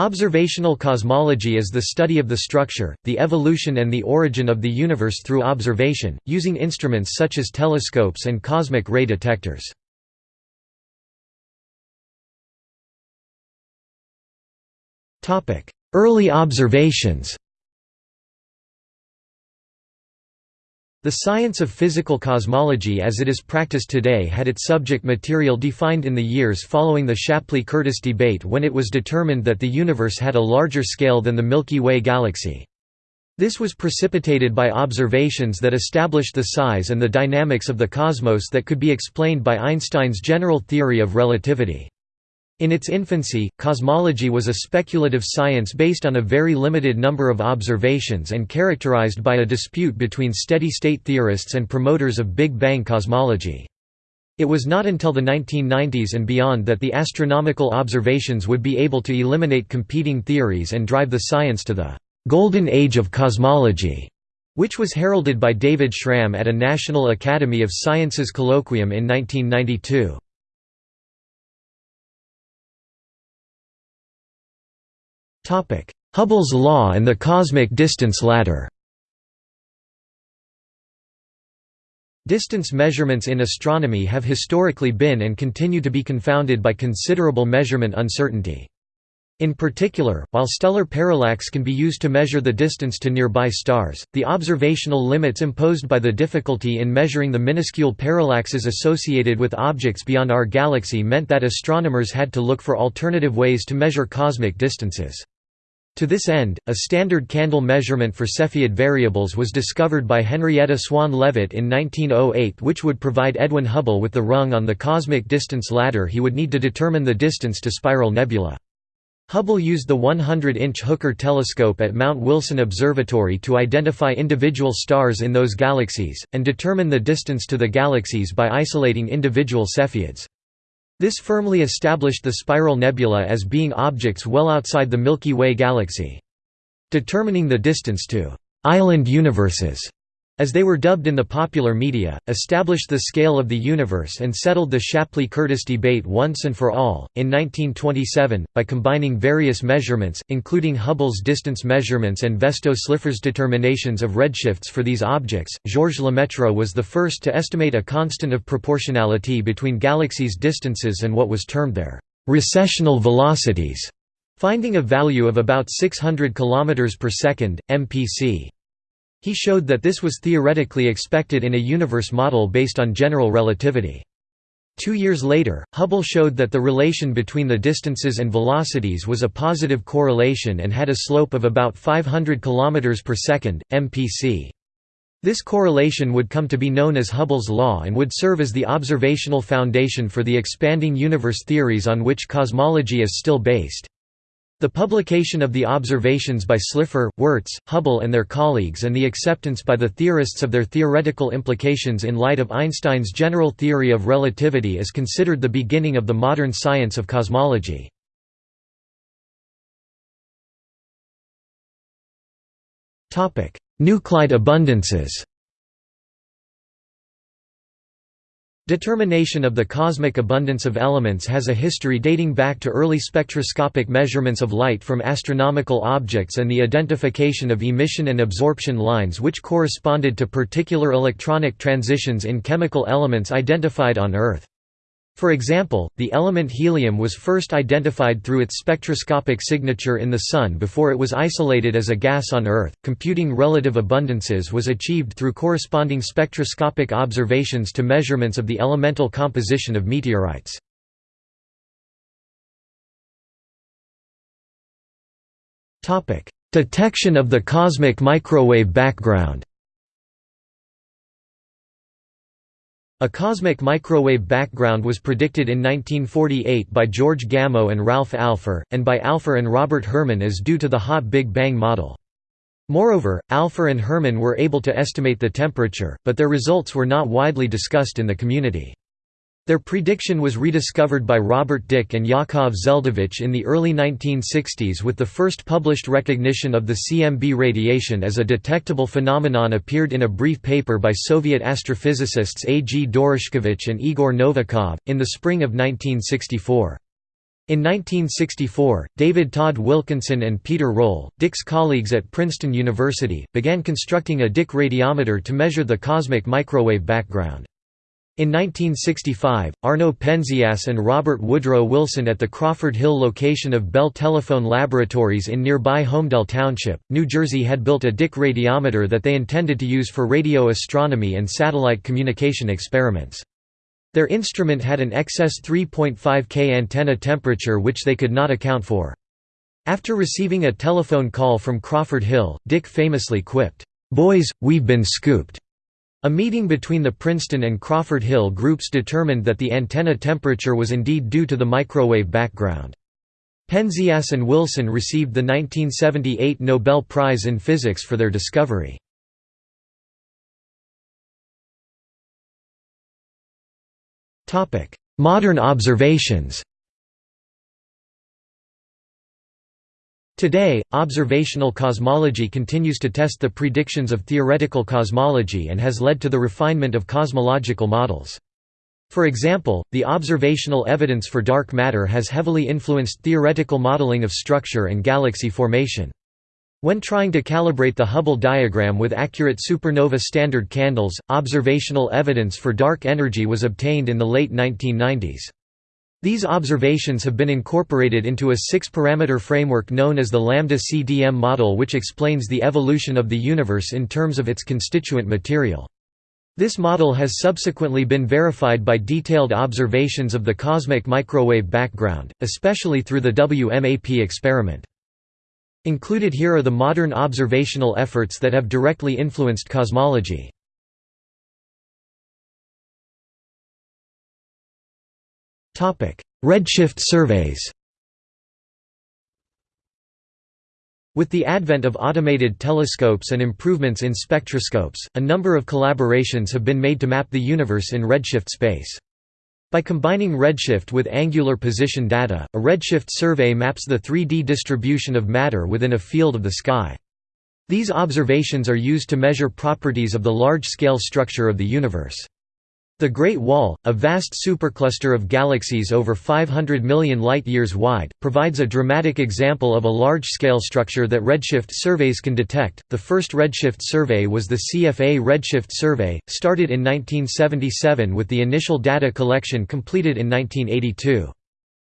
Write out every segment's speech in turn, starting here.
Observational cosmology is the study of the structure, the evolution and the origin of the universe through observation, using instruments such as telescopes and cosmic ray detectors. Early observations The science of physical cosmology as it is practiced today had its subject material defined in the years following the Shapley-Curtis debate when it was determined that the universe had a larger scale than the Milky Way galaxy. This was precipitated by observations that established the size and the dynamics of the cosmos that could be explained by Einstein's general theory of relativity. In its infancy, cosmology was a speculative science based on a very limited number of observations and characterized by a dispute between steady-state theorists and promoters of Big Bang cosmology. It was not until the 1990s and beyond that the astronomical observations would be able to eliminate competing theories and drive the science to the «golden age of cosmology», which was heralded by David Schramm at a National Academy of Sciences colloquium in 1992. Hubble's law and the cosmic distance ladder Distance measurements in astronomy have historically been and continue to be confounded by considerable measurement uncertainty. In particular, while stellar parallax can be used to measure the distance to nearby stars, the observational limits imposed by the difficulty in measuring the minuscule parallaxes associated with objects beyond our galaxy meant that astronomers had to look for alternative ways to measure cosmic distances. To this end, a standard candle measurement for Cepheid variables was discovered by Henrietta Swan Leavitt in 1908 which would provide Edwin Hubble with the rung on the cosmic distance ladder he would need to determine the distance to spiral nebula. Hubble used the 100-inch Hooker telescope at Mount Wilson Observatory to identify individual stars in those galaxies, and determine the distance to the galaxies by isolating individual Cepheids. This firmly established the spiral nebula as being objects well outside the Milky Way galaxy. Determining the distance to «island universes» as they were dubbed in the popular media, established the scale of the universe and settled the Shapley-Curtis debate once and for all. In 1927, by combining various measurements, including Hubble's distance measurements and Vesto-Slipher's determinations of redshifts for these objects, Georges Lemaître was the first to estimate a constant of proportionality between galaxies' distances and what was termed their recessional velocities, finding a value of about 600 km per second, mpc. He showed that this was theoretically expected in a universe model based on general relativity. Two years later, Hubble showed that the relation between the distances and velocities was a positive correlation and had a slope of about 500 km per second, mpc. This correlation would come to be known as Hubble's law and would serve as the observational foundation for the expanding universe theories on which cosmology is still based. The publication of the observations by Slipher, Wirtz, Hubble and their colleagues and the acceptance by the theorists of their theoretical implications in light of Einstein's general theory of relativity is considered the beginning of the modern science of cosmology. Nuclide abundances Determination of the cosmic abundance of elements has a history dating back to early spectroscopic measurements of light from astronomical objects and the identification of emission and absorption lines which corresponded to particular electronic transitions in chemical elements identified on Earth. For example, the element helium was first identified through its spectroscopic signature in the Sun before it was isolated as a gas on Earth. Computing relative abundances was achieved through corresponding spectroscopic observations to measurements of the elemental composition of meteorites. Detection of the cosmic microwave background A cosmic microwave background was predicted in 1948 by George Gamow and Ralph Alpher, and by Alpher and Robert Herman as due to the hot Big Bang model. Moreover, Alpher and Herman were able to estimate the temperature, but their results were not widely discussed in the community. Their prediction was rediscovered by Robert Dicke and Yakov Zeldovich in the early 1960s with the first published recognition of the CMB radiation as a detectable phenomenon appeared in a brief paper by Soviet astrophysicists A. G. Doroshkevich and Igor Novikov, in the spring of 1964. In 1964, David Todd Wilkinson and Peter Roll, Dicke's colleagues at Princeton University, began constructing a Dicke radiometer to measure the cosmic microwave background. In 1965, Arno Penzias and Robert Woodrow Wilson at the Crawford Hill location of Bell Telephone Laboratories in nearby Holmdel Township, New Jersey had built a Dicke radiometer that they intended to use for radio astronomy and satellite communication experiments. Their instrument had an excess 3.5 K antenna temperature which they could not account for. After receiving a telephone call from Crawford Hill, Dicke famously quipped, "'Boys, we've been scooped'". A meeting between the Princeton and Crawford Hill groups determined that the antenna temperature was indeed due to the microwave background. Penzias and Wilson received the 1978 Nobel Prize in Physics for their discovery. Modern observations Today, observational cosmology continues to test the predictions of theoretical cosmology and has led to the refinement of cosmological models. For example, the observational evidence for dark matter has heavily influenced theoretical modeling of structure and galaxy formation. When trying to calibrate the Hubble diagram with accurate supernova standard candles, observational evidence for dark energy was obtained in the late 1990s. These observations have been incorporated into a six-parameter framework known as the Lambda-CDM model which explains the evolution of the universe in terms of its constituent material. This model has subsequently been verified by detailed observations of the cosmic microwave background, especially through the WMAP experiment. Included here are the modern observational efforts that have directly influenced cosmology. Redshift surveys With the advent of automated telescopes and improvements in spectroscopes, a number of collaborations have been made to map the universe in redshift space. By combining redshift with angular position data, a redshift survey maps the 3D distribution of matter within a field of the sky. These observations are used to measure properties of the large-scale structure of the universe. The Great Wall, a vast supercluster of galaxies over 500 million light-years wide, provides a dramatic example of a large-scale structure that redshift surveys can detect. The first redshift survey was the CFA Redshift Survey, started in 1977 with the initial data collection completed in 1982.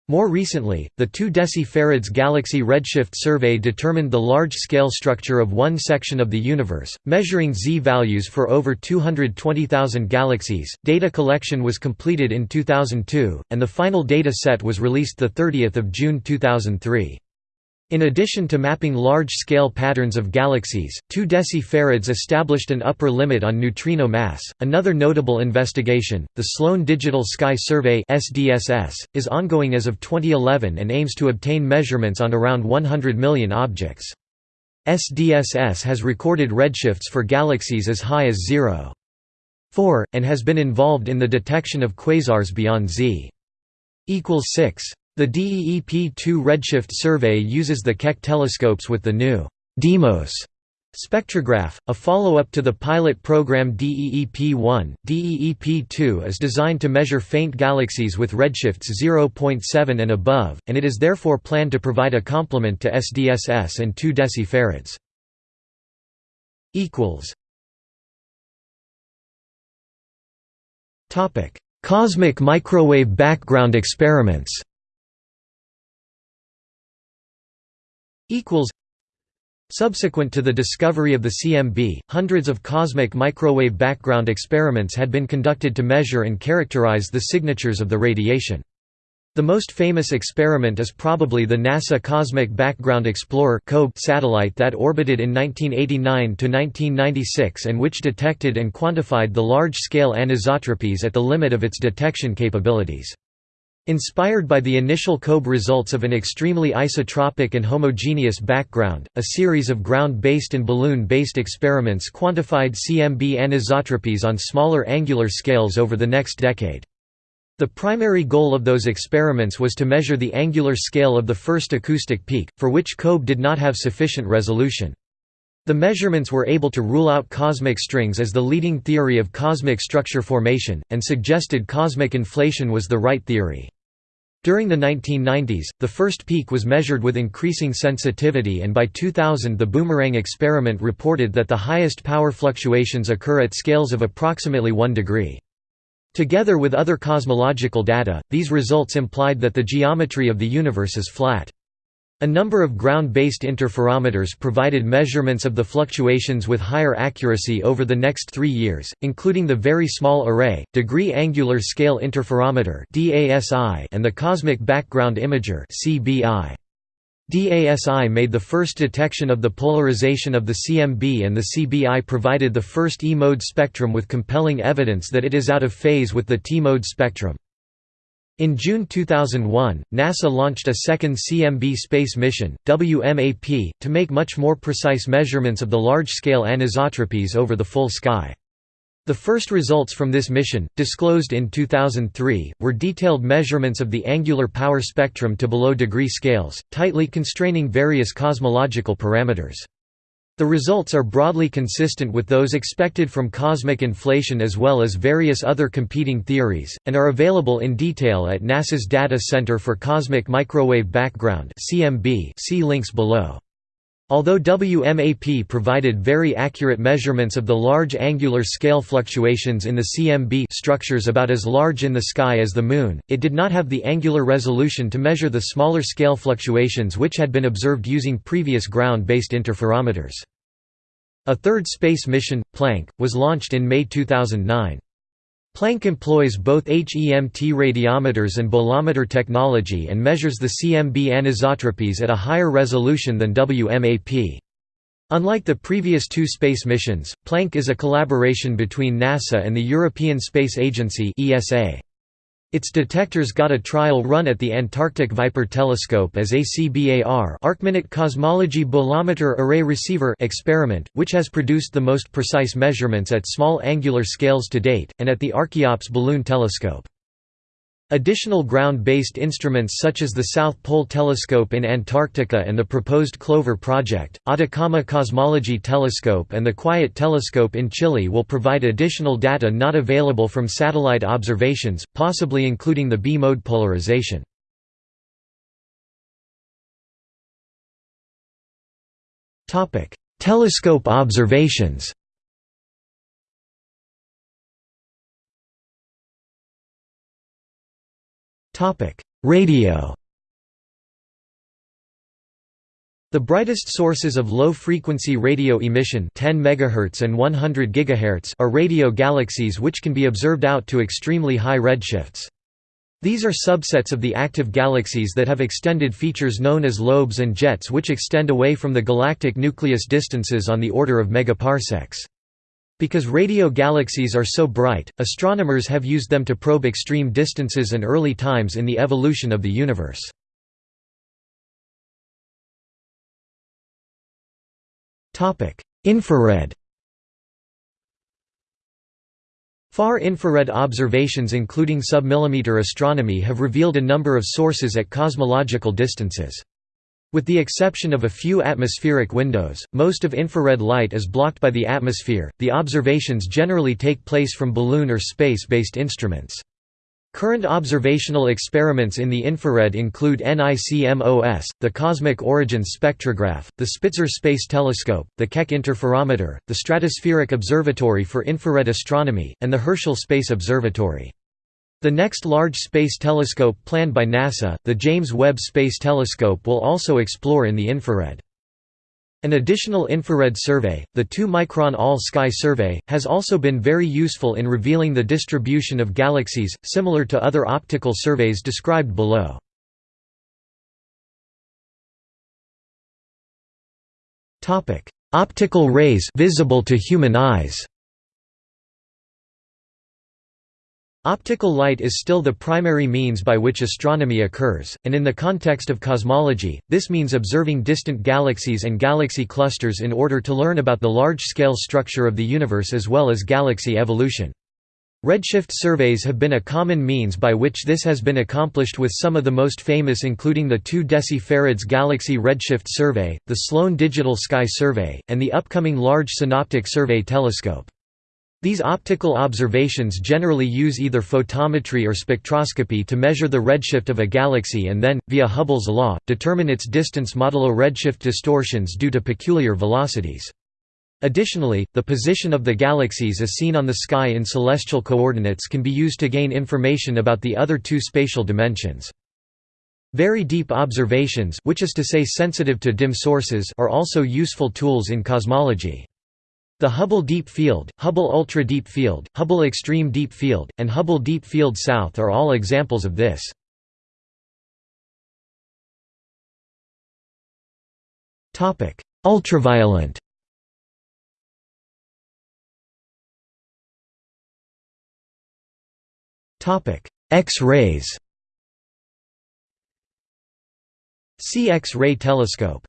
More recently, the 2 decifarads Galaxy Redshift Survey determined the large-scale structure of one section of the universe, measuring Z values for over 220,000 galaxies. Data collection was completed in 2002, and the final data set was released 30 June 2003. In addition to mapping large-scale patterns of galaxies, 2 decifarads established an upper limit on neutrino mass. Another notable investigation, the Sloan Digital Sky Survey (SDSS), is ongoing as of 2011 and aims to obtain measurements on around 100 million objects. SDSS has recorded redshifts for galaxies as high as 0.4 and has been involved in the detection of quasars beyond Z equals 6. The DEEP-2 redshift survey uses the Keck telescopes with the new DEIMOS spectrograph, a follow-up to the pilot program DEEP-1. DEEP-2 is designed to measure faint galaxies with redshifts 0.7 and above, and it is therefore planned to provide a complement to SDSS and 2 decifarads. Cosmic microwave background experiments Subsequent to the discovery of the CMB, hundreds of cosmic microwave background experiments had been conducted to measure and characterize the signatures of the radiation. The most famous experiment is probably the NASA Cosmic Background Explorer satellite that orbited in 1989–1996 and which detected and quantified the large-scale anisotropies at the limit of its detection capabilities. Inspired by the initial COBE results of an extremely isotropic and homogeneous background, a series of ground-based and balloon-based experiments quantified CMB anisotropies on smaller angular scales over the next decade. The primary goal of those experiments was to measure the angular scale of the first acoustic peak, for which COBE did not have sufficient resolution. The measurements were able to rule out cosmic strings as the leading theory of cosmic structure formation, and suggested cosmic inflation was the right theory. During the 1990s, the first peak was measured with increasing sensitivity and by 2000 the Boomerang experiment reported that the highest power fluctuations occur at scales of approximately 1 degree. Together with other cosmological data, these results implied that the geometry of the universe is flat. A number of ground-based interferometers provided measurements of the fluctuations with higher accuracy over the next three years, including the Very Small Array, Degree Angular Scale Interferometer and the Cosmic Background Imager DASI made the first detection of the polarization of the CMB and the CBI provided the first E-mode spectrum with compelling evidence that it is out of phase with the T-mode spectrum. In June 2001, NASA launched a second CMB space mission, WMAP, to make much more precise measurements of the large-scale anisotropies over the full sky. The first results from this mission, disclosed in 2003, were detailed measurements of the angular power spectrum to below degree scales, tightly constraining various cosmological parameters. The results are broadly consistent with those expected from cosmic inflation as well as various other competing theories, and are available in detail at NASA's Data Center for Cosmic Microwave Background see links below. Although WMAP provided very accurate measurements of the large angular scale fluctuations in the CMB structures about as large in the sky as the Moon, it did not have the angular resolution to measure the smaller scale fluctuations which had been observed using previous ground-based interferometers. A third space mission, Planck, was launched in May 2009. Planck employs both HEMT radiometers and bolometer technology and measures the CMB anisotropies at a higher resolution than WMAP. Unlike the previous two space missions, Planck is a collaboration between NASA and the European Space Agency ESA. Its detectors got a trial run at the Antarctic Viper Telescope as ACBAR Arcminute Cosmology Bolometer Array Receiver experiment, which has produced the most precise measurements at small angular scales to date, and at the Archeops Balloon Telescope. Additional ground-based instruments such as the South Pole Telescope in Antarctica and the proposed CLOVER project, Atacama Cosmology Telescope and the Quiet Telescope in Chile will provide additional data not available from satellite observations, possibly including the B-mode polarization. Telescope observations Radio The brightest sources of low-frequency radio emission 10 MHz and 100 GHz are radio galaxies which can be observed out to extremely high redshifts. These are subsets of the active galaxies that have extended features known as lobes and jets which extend away from the galactic nucleus distances on the order of megaparsecs. Because radio galaxies are so bright, astronomers have used them to probe extreme distances and early times in the evolution of the universe. Infrared Far infrared observations including submillimeter astronomy have revealed a number of sources at cosmological distances. With the exception of a few atmospheric windows, most of infrared light is blocked by the atmosphere. The observations generally take place from balloon or space based instruments. Current observational experiments in the infrared include NICMOS, the Cosmic Origins Spectrograph, the Spitzer Space Telescope, the Keck Interferometer, the Stratospheric Observatory for Infrared Astronomy, and the Herschel Space Observatory. The next large space telescope planned by NASA, the James Webb Space Telescope will also explore in the infrared. An additional infrared survey, the 2-micron All-Sky Survey, has also been very useful in revealing the distribution of galaxies, similar to other optical surveys described below. Optical rays visible to human eyes Optical light is still the primary means by which astronomy occurs, and in the context of cosmology, this means observing distant galaxies and galaxy clusters in order to learn about the large-scale structure of the universe as well as galaxy evolution. Redshift surveys have been a common means by which this has been accomplished with some of the most famous including the 2 decifarads Galaxy Redshift Survey, the Sloan Digital Sky Survey, and the upcoming Large Synoptic Survey Telescope. These optical observations generally use either photometry or spectroscopy to measure the redshift of a galaxy and then, via Hubble's law, determine its distance modulo redshift distortions due to peculiar velocities. Additionally, the position of the galaxies as seen on the sky in celestial coordinates can be used to gain information about the other two spatial dimensions. Very deep observations which is to say sensitive to dim sources are also useful tools in cosmology. The Hubble Deep Field, Hubble Ultra Deep Field, Hubble Extreme Deep Field, and Hubble Deep Field South are all examples of this. Ultraviolet. X-rays. See X-ray telescope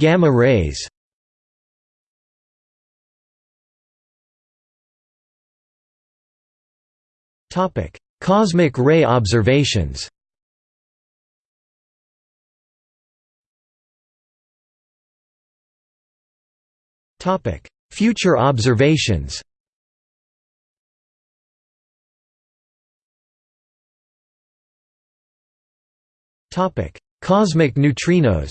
Gamma rays Topic: Cosmic ray observations Topic: Future observations Topic: Cosmic neutrinos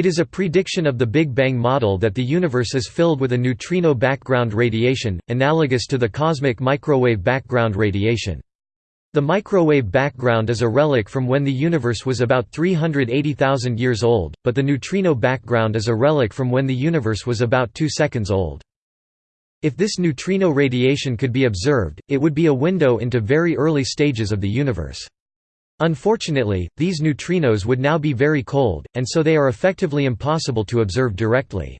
It is a prediction of the Big Bang model that the universe is filled with a neutrino background radiation, analogous to the cosmic microwave background radiation. The microwave background is a relic from when the universe was about 380,000 years old, but the neutrino background is a relic from when the universe was about 2 seconds old. If this neutrino radiation could be observed, it would be a window into very early stages of the universe. Unfortunately, these neutrinos would now be very cold, and so they are effectively impossible to observe directly.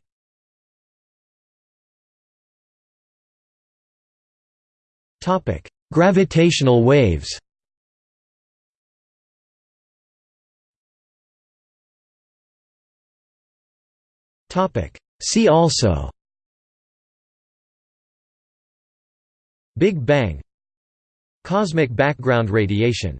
Gravitational waves. See also. Big Bang. Cosmic background radiation